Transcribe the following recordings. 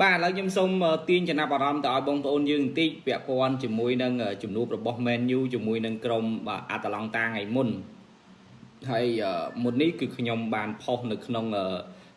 បាទឥឡូវខ្ញុំសូមទាញចំណាប់អារម្មណ៍ទៅឲ្យបងប្អូនយើងបន្តិចពាក់ព័ន្ធជាមួយនឹងជំនួបរបស់ Man U ជាមួយនឹងក្រុមបាទអាតាឡង់តាថ្ងៃមុនហើយមុននេះគឺខ្ញុំបានផុសនៅក្នុង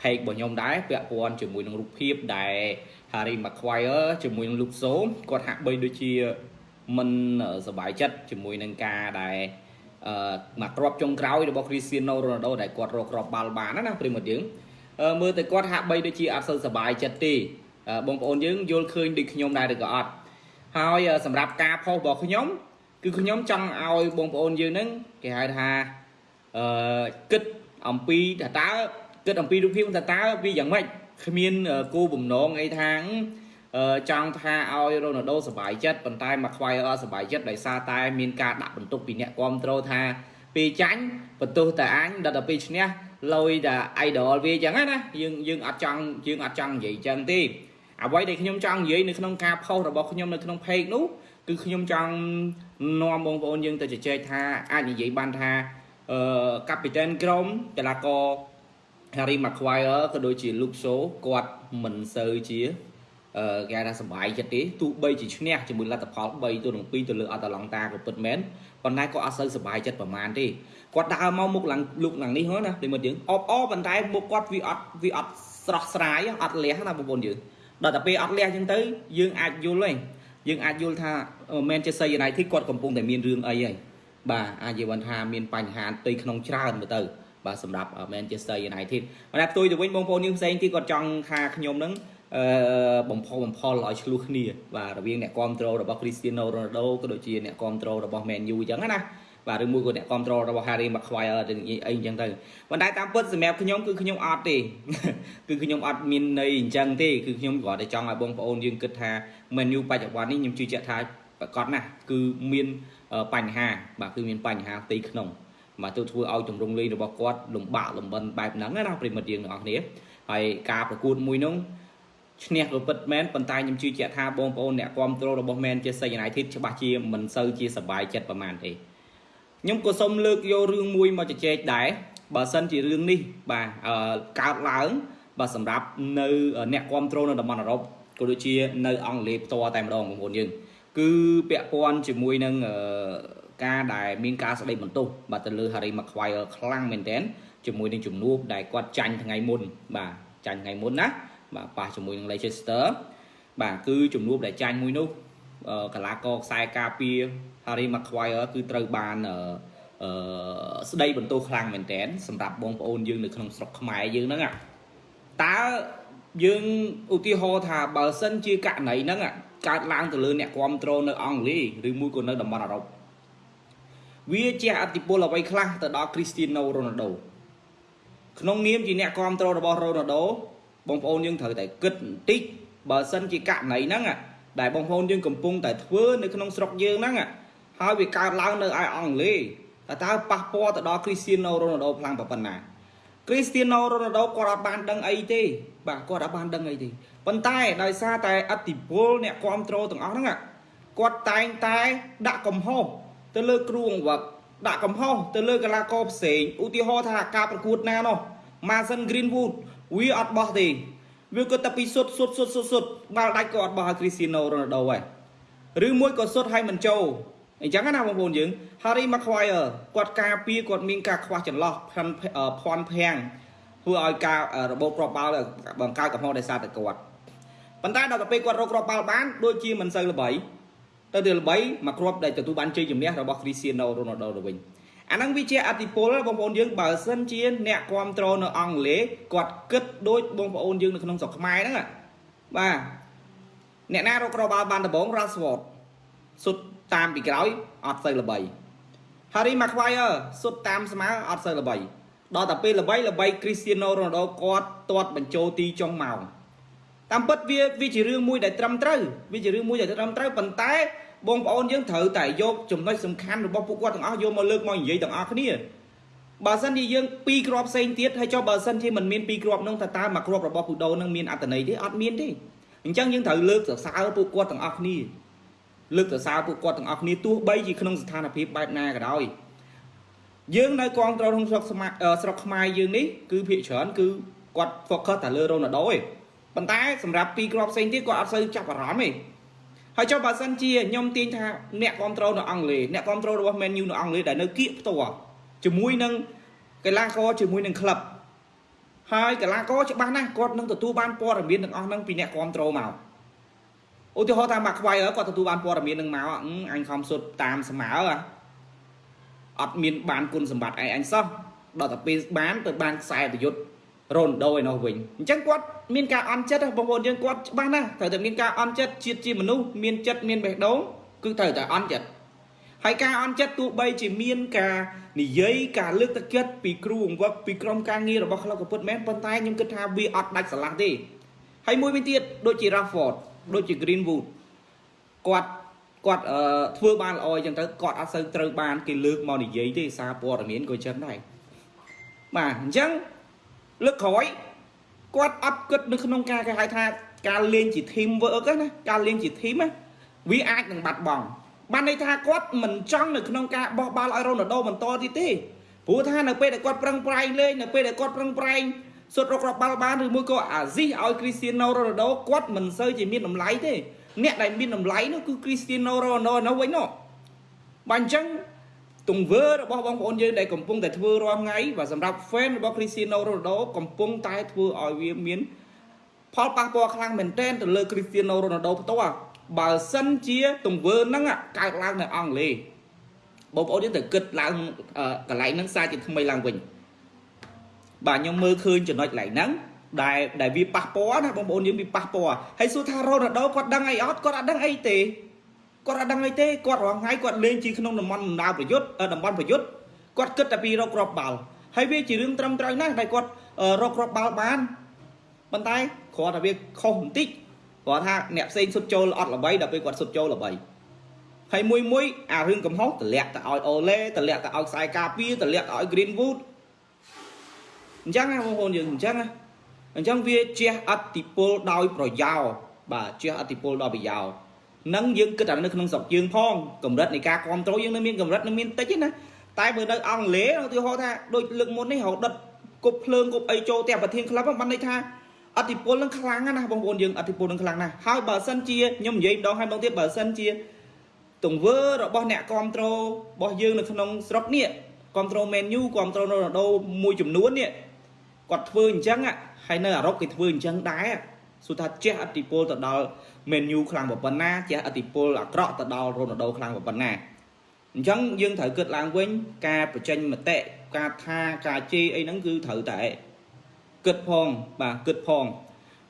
page របស់ខ្ញុំដែរពាក់ព័ន្ធជាមួយនឹងរូបភាពដែល Harry Maguire ជាមួយនឹង Luke Shaw គាត់ហាក់បីដូចជាមិនសប្បាយចិត្តជាមួយនឹងការដែលអឺមកក្របចុងក្រោយរបស់ Cristiano Ronaldo ដែលគាត់រកគ្រាប់បាល់បានណាប្រិមត្តយើង មើលទៅគាត់ហាក់បីដូចជាអត់សូវសប្បាយចិត្តទេបងប្អូនយើងយល់ឃើញដូចខ្ញុំដែរឬក៏អត់ហើយសម្រាប់ការផុសរបស់ខ្ញុំ គឺខ្ញុំចង់ឲ្យបងប្អូនយើងហ្នឹងគេហៅថាអឺគិតអំពីថាតើគិតអំពីរូបភាពថាតើវាយ៉ាងម៉េចគ្មានគោលបំណងអីថាចង់ថាឲ្យរ៉ូណាល់ដូសប្បាយចិត្តប៉ុន្តែមកខ្វាយអត់សប្បាយចិត្តដោយសារតែមានការដាក់បន្ទុកពីអ្នកគ្រប់គ្រងថាពេលចាញ់បន្ទោសតែអញដល់ទៅពេលឈ្នះ លុយតែ idol វាអញ្ចឹងណាយើងយើងអត់ចង់យើងអត់ចង់និយាយអញ្ចឹងទេអ្វីដែលខ្ញុំចង់និយាយនៅក្នុងការផុសរបស់ខ្ញុំនៅក្នុង page នោះគឺខ្ញុំចង់នាំបងប្អូនយើងទៅជជែកថាអាចនិយាយបានថាអឺកាពីតែនក្រុមកីឡាករ Harry Maguire ក៏ដូចជា Luke Shaw គាត់មិនសូវជាអឺ គេថាសុបាយចិត្តទេទោះបីជាឈ្នះជាមួយលទ្ធផល3ទៅនឹង2ទៅលើអតឡង់តាក៏ពិតមែនប៉ុន្តែក៏អត់សូវសុបាយចិត្តប្រហែលទេគាត់ដើរមកមុខឡើងលុកឡើងនេះហ្នឹងណាដូចមកយើងអបអប៉ុន្តែមុខគាត់វាអត់វាអត់ស្រស់ស្រាយអត់លះណាបងប្អូនយើងដល់តែពេលអត់លះចឹងទៅយើងអាចយល់ហើយយើងអាចយល់ថា Manchester United គាត់កំពុងតែមានរឿងអីហើយបាទអាចនិយាយថាមានបញ្ហាផ្ទៃក្នុងច្រើនមើលទៅបាទសម្រាប់ Manchester United ប៉ុន្តែផ្ទុយទៅវិញបងប្អូនយើងផ្សេងទៀតគាត់ចង់ថាខ្ញុំនឹងអឺ បំផុសបំផុលឲ្យឆ្លោះគ្នាបាទរវាងអ្នកគ្រប់គ្រងរបស់ Cristiano Ronaldo ក៏ដូចជាអ្នកគ្រប់គ្រងរបស់ Man U អញ្ចឹងណាបាទឬមួយក៏អ្នកគ្រប់គ្រងរបស់ Harry Maguire ទៅអីអញ្ចឹងទៅប៉ុន្តែតាមពិតសម្រាប់ខ្ញុំគឺខ្ញុំអត់ទេគឺខ្ញុំអត់មានន័យអញ្ចឹងទេគឺខ្ញុំគ្រាន់តែចង់ឲ្យបងប្អូនយើងគិតថា Man U បច្ចុប្បន្ននេះខ្ញុំជឿជាក់ថាប្រកបណាស់គឺមានបញ្ហាបាទគឺមានបញ្ហាផ្ទៃក្នុងបាទទៅធ្វើឲ្យទម្រង់លេងរបស់គាត់លំបាកលំបិនបែបហ្នឹងណាប្រិមិត្តយើងទាំងអស់គ្នាហើយការប្រកួតមួយនោះ ឈ្នះក៏ពិតមែនប៉ុន្តែខ្ញុំជឿជាក់ថាបងប្អូនអ្នកគ្រប់គ្រងរបស់ Manchester United ច្បាស់ជាមិនសូវជាសប្បាយចិត្តប្រហែលទេខ្ញុំក៏សូមលើកយករឿងមួយមកជជែកដែរបើសិនជារឿងនេះបាទកើតឡើងបាទសម្រាប់នៅអ្នកគ្រប់គ្រងនៅតំបន់អឺរ៉ុបក៏ដូចជានៅអង់គ្លេសផ្ទាល់តែម្ដងបងប្អូនយើងគឺពាក់ព័ន្ធជាមួយនឹងការដែលមានការស្ដីបន្ទោសបាទទៅលើ Harry Maguire ខ្លាំងមែនទែនជាមួយនឹងជំនួបដែលគាត់ចាញ់ថ្ងៃមុនបាទចាញ់ថ្ងៃមុនណា បាទប៉ះជាមួយនឹង Leicester បាទគឺជំនួបដែលចាញ់មួយនោះកីឡាករខ្សែការពារ Harry Maguire គឺត្រូវបានអឺស្ដីបន្ទោសខ្លាំងមែនទែនសម្រាប់បងប្អូនយើងនៅក្នុងស្រុកខ្មែរយើងហ្នឹងតើយើងឧទាហរណ៍ថាបើសិនជាករណីហ្នឹងកើតឡើងទៅលើអ្នកគ្រប់គ្រងនៅអង់គ្លេសឬមួយក៏នៅតំបន់អឺរ៉ុបវាជះអតិពលអ្វីខ្លះទៅដល់ Cristiano Ronaldo ក្នុងនាមជាអ្នកគ្រប់គ្រងរបស់ Ronaldo បងប្អូនយើងត្រូវតែគិតបន្តិចបើសិនជាករណីហ្នឹងដែលបងប្អូនយើងកំពុងតែធ្វើនៅក្នុងស្រុកយើងហ្នឹងហើយវាកើតឡើងនៅឯអង់គ្លេសតើតើប៉ះពាល់ទៅដល់ Cristiano Ronaldo ខ្លាំងប៉ុណ្ណា Cristiano Ronaldo គាត់អត់បានដឹងអីទេបាទគាត់អត់បានដឹងអីទេប៉ុន្តែដោយសារតែអតិពលអ្នកគ្រប់គ្រងទាំងអស់ហ្នឹងគាត់តែងតែដាក់កំហុសទៅលើគ្រូអង្វឹកដាក់កំហុសទៅលើកីឡាករផ្សេងឧទាហរណ៍ថាការប្រកួតណានោះ Mason Greenwood វាអត់បោះទេវាគាត់តែពីសុទ្ធសុទ្ធសុទ្ធសុទ្ធបាល់ដាច់ក៏អត់បោះឲ្យ Cristiano Ronaldo ដែរឬមួយក៏សុទ្ធឲ្យមិនចូលអញ្ចឹងណាបងប្អូនយើង Harry Maguire គាត់ការពារគាត់មានការខ្វះចន្លោះផាន់ភ័ណ្ឌភាំងធ្វើឲ្យការរបបគ្រាប់បាល់បង្កើតកំហុសដោយសារតែគាត់ប៉ុន្តែដល់ទៅពេលគាត់រកគ្រាប់បាល់បានដូចជាមិនសូវល្បីទៅទៅល្បីមកគ្រាប់ដែលទទួលបានជ័យជំនះរបស់ Cristiano Ronaldo ទៅវិញ អាហ្នឹងវាជាអតិពលបងប្អូនយើងបើសិនជាអ្នកគ្រប់គ្រងនៅអង់គ្លេសគាត់គិតដូចបងប្អូនយើងនៅក្នុងស្រុកខ្មែរហ្នឹងបាទអ្នកណារកគ្រាប់បាល់បានដំបង Rashford សុទ្ធតាមពីក្រោយអត់សូវល្បី Harry Maguire សុទ្ធតាមស្មើអត់សូវល្បីដល់តែពេលល្បីល្បី Cristiano Ronaldo គាត់ទាត់បញ្ចូលទីចុងម៉ោងតាមពិតវាវាជារឿងមួយដែលត្រឹមត្រូវវាជារឿងមួយដែលត្រឹមត្រូវប៉ុន្តែ បងប្អូនយើងត្រូវតែយកចំណុចសំខាន់របស់ពួកគាត់ទាំងអស់យកមកលើកមកនិយាយទាំងអស់គ្នាបើសិនជាយើងពីរគ្រាប់ផ្សេងទៀតហើយចុះបើសិនជាមិនមានពីរគ្រាប់នោះតើតើមួយគ្រាប់របស់ពូដូនឹងមានអត្តន័យទេអត់មានទេអញ្ចឹងយើងត្រូវលើកសរសើរពួកគាត់ទាំងអស់គ្នាលើកសរសើរពួកគាត់ទាំងអស់គ្នាទោះបីជាក្នុងស្ថានភាពបែបណាក៏ដោយយើងនៅកងត្រក្នុងស្រុកស្រុកខ្មែរយើងនេះគឺភាគច្រើនគឺគាត់ focus តែលើរ៉ូណាល់ដូឯងប៉ុន្តែសម្រាប់ពីរគ្រាប់ផ្សេងទៀតគាត់អត់សូវចាប់អារម្មណ៍ទេ ហើយចុះបើសិនជាខ្ញុំទាញថាអ្នកគ្រប់គ្រងនៅអង់គ្លេសអ្នកគ្រប់គ្រងរបស់ Man U នៅអង់គ្លេសដែលនៅគៀកផ្ទាល់ជាមួយនឹងកីឡាករជាមួយនឹងក្លឹបហើយកីឡាករច្បាស់ណាស់គាត់នឹងទទួលបានព័ត៌មានទាំងអស់ហ្នឹងពីអ្នកគ្រប់គ្រងមកឧទាហរណ៍ថាមកខ្វាយគាត់ទទួលបានព័ត៌មាននឹងមកអញខំសុទ្ធតាមស្មើអត់មានបានគុណសម្បត្តិឯអញសោះដល់តែពេលបានទៅបានខ្សែប្រយុទ្ធ រ៉ូនដូឯនោះវិញអញ្ចឹងគាត់មានការអន់ចិត្តបងប្អូនយើងគាត់ច្បាស់ណាស់ត្រូវតែមានការអន់ចិត្តជាតិជាមនុស្សមានចិត្តមានបេះដូងគឺត្រូវតែអន់ចិត្តហើយការអន់ចិត្តទោះបីជាមានការនិយាយការលើកទឹកចិត្តពីគ្រូបង្វឹកពីក្រុមការងាររបស់ក្លឹបក៏ពិតមែនប៉ុន្តែខ្ញុំគិតថាវាអត់ដាច់ស្រឡះទេហើយមួយវិញទៀតដូចជា Rashford ដូចជា Greenwood គាត់គាត់អឺធ្វើបានល្អអញ្ចឹងទៅគាត់អត់សូវត្រូវបានគេលើកមកនិយាយទេសារព័ត៌មានក៏ចឹងដែរបាទអញ្ចឹង លើកក្រោយគាត់អត់គិតនៅក្នុងការគេហៅថាការលេងជា team work ណាការលេងជា team ណាវាអាចនឹងបាត់បង់បានន័យថាគាត់មិនចង់នៅក្នុងការបោះបាល់ឲ្យរ៉ូណាល់ដូបន្តទៀតទេព្រោះថានៅពេលដែលគាត់ប្រឹងប្រែងលេងនៅពេលដែលគាត់ប្រឹងប្រែងសុទ្ធរករកបាល់បានឬមួយក៏អាស៊ីសឲ្យគ្រីស្ទីណូរ៉ូណាល់ដូគាត់មិនសូវជាមានតម្លៃទេអ្នកដែលមានតម្លៃនោះគឺគ្រីស្ទីណូរ៉ូណាល់ដូនោះវិញនោះបើអញ្ចឹង ទង្វើរបស់បងប្អូនយើងដែលកំពុងតែធ្វើរាល់ថ្ងៃបាទសម្រាប់ fan របស់ Cristiano Ronaldo កំពុងតែធ្វើឲ្យវាមានផលប៉ះពាល់ខ្លាំងមែនទែនទៅលើ Cristiano Ronaldo ផ្ទាល់បើសិនជាទង្វើហ្នឹងកើតឡើងនៅអង់គ្លេសបងប្អូនយើងត្រូវគិតឡើងកន្លែងហ្នឹងសារជាថ្មីឡើងវិញបាទខ្ញុំមើលឃើញចំណុចកន្លែងហ្នឹងដែលដែលវាប៉ះពាល់ណាបងប្អូនយើងវាប៉ះពាល់ហើយសួរថារ៉ូណាល់ដូគាត់ដឹងអីអត់គាត់អត់ដឹងអីទេ គាត់អត់ដឹងអីទេគាត់រងថ្ងៃគាត់លេងជាក្នុងតំបន់បណ្ដាប្រយុទ្ធតំបន់ប្រយុទ្ធគាត់គិតតែពីរកគ្រាប់បាល់ហើយវាជារឿងត្រឹមត្រូវណាស់ដែលគាត់រកគ្រាប់បាល់បានប៉ុន្តែគ្រាន់តែវាខុសបន្តិចគាត់ថាអ្នកផ្សេងសុទ្ធចូលអត់ល្បីដល់ពេលគាត់សុទ្ធចូលល្បីហើយមួយមួយអារឿងកំហុសតម្លាក់ទៅឲ្យអូឡេតម្លាក់ទៅឲ្យខ្សែការពារតម្លាក់ទៅឲ្យ Greenwood អញ្ចឹងណាបងប្អូនយើងអញ្ចឹងណាអញ្ចឹងវាជះអតិពលដោយប្រយោលបាទជះអតិពលដោយប្រយោល នឹងយើងគិតតែនៅក្នុងស្រុកយើងផងកម្រិតនៃការគ្រប់គ្រងយើងនៅមានកម្រិតនៅមានតិចទេណាតែបើនៅអង់គ្លេសឧទាហរណ៍ថាដូចលើកមុននេះរហូតដុតគប់ភ្លើងគប់អីចូលតែប្រធានក្លឹបបានន័យថាអតិពលនឹងខ្លាំងណាស់បងប្អូនយើងអតិពលនឹងខ្លាំងណាស់ហើយបើសិនជាខ្ញុំនិយាយម្ដងហើយម្ដងទៀតបើសិនជាទង្វើរបស់អ្នកគ្រប់គ្រងរបស់យើងនៅក្នុងស្រុកនេះគ្រប់គ្រង menu គ្រប់គ្រងរ៉ូណាល់ដូមួយចំនួននេះគាត់ធ្វើអញ្ចឹងហើយនៅអឺរ៉ុបគេធ្វើអញ្ចឹងដែរ សួរថាជះអតិពលទៅដល់ menu ខ្លាំងប៉ុណ្ណាជះអតិពលអាក្រក់ទៅដល់រ៉ូណាល់ដូខ្លាំងប៉ុណ្ណាអញ្ចឹងយើងត្រូវគិតឡើងវិញ ការបញ្ចេញមតិការថាការជេរអីហ្នឹងគឺត្រូវតែគិតផងបាទគិតផង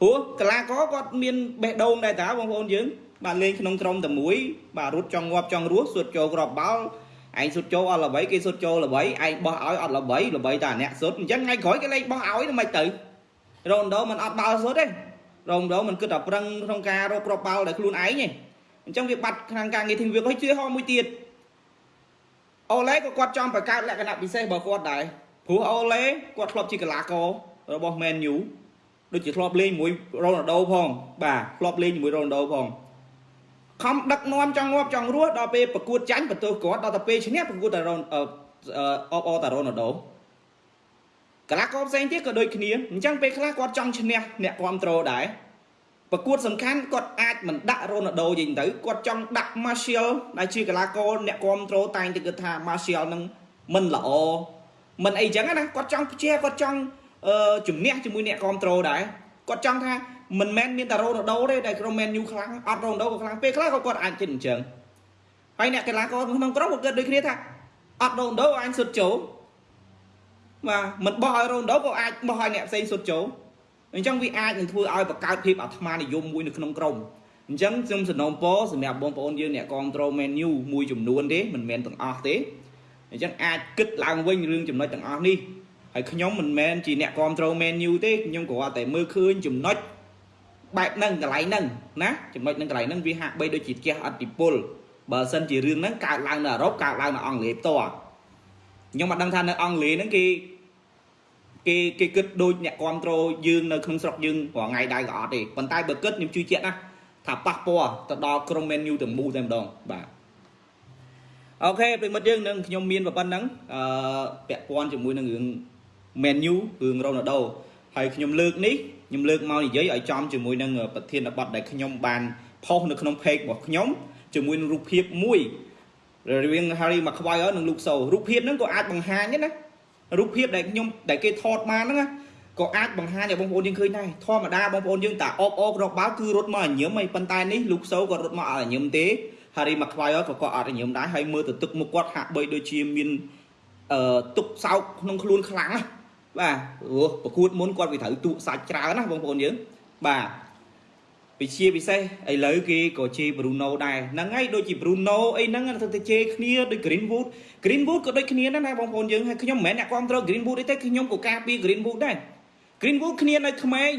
ព្រោះកីឡាករគាត់មានបេះដូងដែរតាបងប្អូនយើងបាទលេងក្នុងក្រុមតែមួយបាទរត់ចង់ងាប់ចង់រស់សុទ្ធចូលក្របបាល់ឯងសុទ្ធចូលអត់ល្បីគេសុទ្ធចូលល្បីឯងបោះឲ្យអត់ល្បីល្បីតែអ្នកសុទ្ធអញ្ចឹងថ្ងៃក្រោយគេលេងបោះឲ្យទៅមិនទៅរ៉ូណាល់ដូមិនអត់បាល់សុទ្ធទេ រងរងមិនគិតតែប្រឹងក្នុងការរកគ្រាប់បាល់ដោយខ្លួនឯងទេអញ្ចឹងវាបាត់ខាងការងារធីមវាហើយជឿហោមួយទៀតអូឡេក៏គាត់ចង់បង្កើតលក្ខណៈពិសេសរបស់គាត់ដែរព្រោះអូឡេគាត់ធ្លាប់ជាកីឡាកររបស់ Man U ដូចជាធ្លាប់លេងជាមួយរ៉ូណាល់ដូផងបាទធ្លាប់លេងជាមួយរ៉ូណាល់ដូផងខំដឹកនាំចង់ងាប់ចង់រស់ដល់ពេលប្រកួតចាញ់បន្ទោសគាត់ដល់ទៅពេលឈ្នះប្រកួតតែរ៉ូអបអតារ៉ូណាល់ដូ កីឡាករផ្សេងទៀតក៏ដូចគ្នាអញ្ចឹងពេលខ្លះគាត់ចង់ឈ្នះអ្នកគ្រប់ត្រូលដែរប្រកួតសំខាន់គាត់អាចមិនដាក់រ៉ូណាល់ដូយីទៅគាត់ចង់ដាក់ Martial ដែលជាកីឡាករអ្នកគ្រប់ត្រូលតែងតែគិតថា Martial នឹងមិនល្អមិនអីចឹងណាគាត់ចង់ព្យាគាត់ចង់អឺជំនះជាមួយអ្នកគ្រប់ត្រូលដែរគាត់ចង់ថាមិនមែនមានតែរ៉ូណាល់ដូទេដែលក្រុម Man U ខ្លាំងអត់រ៉ូណាល់ដូក៏ខ្លាំងពេលខ្លះក៏គាត់អាចគិតអញ្ចឹងហើយអ្នកកីឡាករក្នុងក្រុមក៏គិតដូចគ្នាថាអត់រ៉ូណាល់ដូអញសុទ្ធចូល បាទមិនបោះឲ្យរ៉ូណាល់ដូក៏អាចបោះឲ្យអ្នកផ្សេងសុទ្ធចូលអញ្ចឹងវាអាចនឹងធ្វើឲ្យបង្កើតភាពអាត្មានិយមមួយនៅក្នុងក្រុមអញ្ចឹងខ្ញុំសំណូមពរសម្រាប់បងប្អូនយើងអ្នកគ្រប់គ្រង menu មួយចំនួនទេមិនមែនទាំងអស់ទេអញ្ចឹងអាចគិតឡើងវិញរឿងចំណុចទាំងអស់នេះហើយខ្ញុំមិនមែនជាអ្នកគ្រប់គ្រង menu ទេខ្ញុំគ្រាន់តែមើលឃើញចំណុចបែបហ្នឹងកន្លែងហ្នឹងណាចំណុចហ្នឹងកន្លែងហ្នឹងវាហាក់បីដូចជាជះអតិពលបើសិនជារឿងហ្នឹងកើតឡើងនៅអឺរ៉ុបកើតឡើងនៅអង់គ្លេសផ្ទាល់ខ្ញុំមិនដឹងថានៅអង់គ្លេសហ្នឹងគេ គេគេគិតដូចអ្នកគ្រប់គ្រងយើងនៅក្នុងស្រុកយើងរាល់ថ្ងៃដែរក៏អត់ទេប៉ុន្តែបើគិតខ្ញុំជឿជាក់ណាថាប៉ះពាល់ទៅដល់ក្រុម menu ទាំងមូលតែម្ដងបាទអូខេប្រិមិត្តយើងនឹងខ្ញុំមានប៉ុណ្ណឹងអឺពាក់ព័ន្ធជាមួយនឹងរឿង menu រឿង Ronaldo ហើយខ្ញុំលើកនេះខ្ញុំលើកមកនិយាយឲ្យចំជាមួយនឹងប្រធានបទដែលខ្ញុំបានផុសនៅក្នុង page របស់ខ្ញុំជាមួយនឹងរូបភាពមួយរវាង Harry Maguire និង Luke Shaw រូបភាពហ្នឹងក៏អាចបង្ហាញដែរណា រូបភាពដែលខ្ញុំដែលគេថតបានហ្នឹងណាក៏អាចបង្ហាញឲ្យបងប្អូនយើងឃើញដែរធម្មតាបងប្អូនយើងតាអបអបរកបាល់គឺរត់មកញញឹមហើយប៉ុន្តែនេះ Luke Shaw ក៏រត់មកអត់ញញឹមទេ Harry Maguire ក៏គាត់អត់ញញឹមដែរហើយមើលទៅទឹកមុខគាត់ហាក់បីដូចជាមានអឺទុកសោកក្នុងខ្លួនខ្លាំងណាបាទព្រោះប្រកួតមុនគាត់វាត្រូវទូកសាច់ច្រើនណាបងប្អូនយើងបាទ ពិជាពិសេសឥឡូវគេក៏ជេរ Bruno ដែរហ្នឹងហើយដូចជា Bruno អីហ្នឹងទៅជេរគ្នាដូច Greenwood Greenwood ក៏ដូចគ្នាដែរណាបងប្អូនយើងហើយខ្ញុំមិនមែនអ្នកគ្រប់គ្រង Greenwood ទេខ្ញុំក៏ការពារ Greenwood ដែរ Greenwood គ្នានៅក្មេង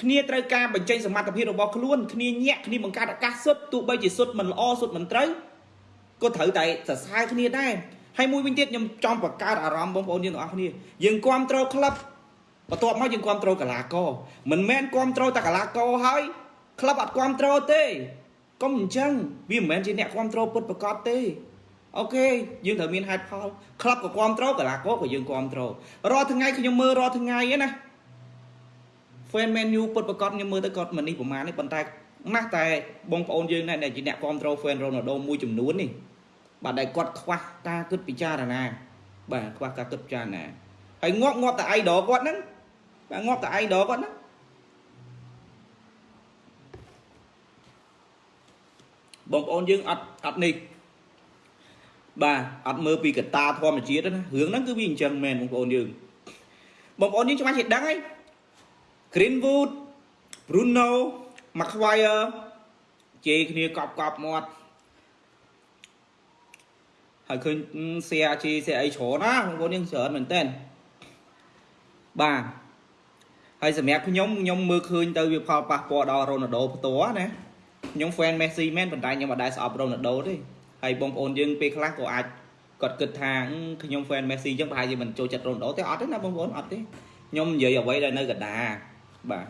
គ្នាត្រូវការបញ្ចេញសមត្ថភាពរបស់ខ្លួនគ្នាញាក់គ្នាបង្កើតឱកាសសុទ្ធទោះបីជាសុទ្ធមិនល្អសុទ្ធមិនត្រូវក៏ត្រូវតែសរសើរគ្នាដែរហើយមួយវិញទៀតខ្ញុំចង់បង្កើតអារម្មណ៍បងប្អូនយើងទាំងអស់គ្នាយើងគ្រប់គ្រងក្លឹបបន្ទាប់មកយើងគ្រប់គ្រងកីឡាករមិនមែនគ្រប់គ្រងតែកីឡាករហើយ ក្លឹបអត់គ្រប់គ្រងទេកុំអញ្ចឹងវាមិនមែនជាអ្នកគ្រប់គ្រងពិតប្រាកដទេអូខេយើងត្រូវមានហេតុផលក្លឹបក៏គ្រប់គ្រងកីឡាករក៏យើងគ្រប់គ្រងរាល់ថ្ងៃខ្ញុំមើលរាល់ថ្ងៃហ្នឹងណា fan Man U ពិតប្រាកដខ្ញុំមើលទៅគាត់មិននេះប្រហែលនេះប៉ុន្តែណាស់តែបងប្អូនយើងដែរដែលជាអ្នកគ្រប់គ្រង fan Ronaldo មួយចំនួននេះបាទដែលគាត់ខ្វះការគិតពិចារណាបាទខ្វះការគិតពិចារណាហើយងាប់ងាប់តែ idol គាត់ហ្នឹងបាទងាប់តែ idol គាត់ហ្នឹង បងប្អូនយើងអត់អត់នេះបាទអត់មើលពីកតាធម្មជាតិណារឿងហ្នឹងគឺវាអញ្ចឹងមែនបងប្អូនយើងបងប្អូនយើងច្បាស់ជាដឹងហើយ Greenwood Bruno Maguire ជេរគ្នាកប់កប់មាត់ហើយឃើញ share ជេរ share អីច្រើនណាបងប្អូនយើងច្រើនមែនតើបាទហើយសម្រាប់ខ្ញុំខ្ញុំមើលឃើញទៅវាផលប៉ះពាល់ដល់ Ronaldo ផ្ទាល់ណា ខ្ញុំ fan Messi មែនប៉ុន្តែខ្ញុំអត់ដែរស្អប់ Ronaldo ទេហើយបងប្អូនយើងពេលខ្លះក៏អាចគាត់គិតថាខ្ញុំ fan Messi អញ្ចឹងប្រហែលជាមិនចូលចិត្ត Ronaldo ទេអត់ទេណាបងប្អូនអត់ទេខ្ញុំនិយាយអ្វីដែលនៅកណ្ដាលបាទ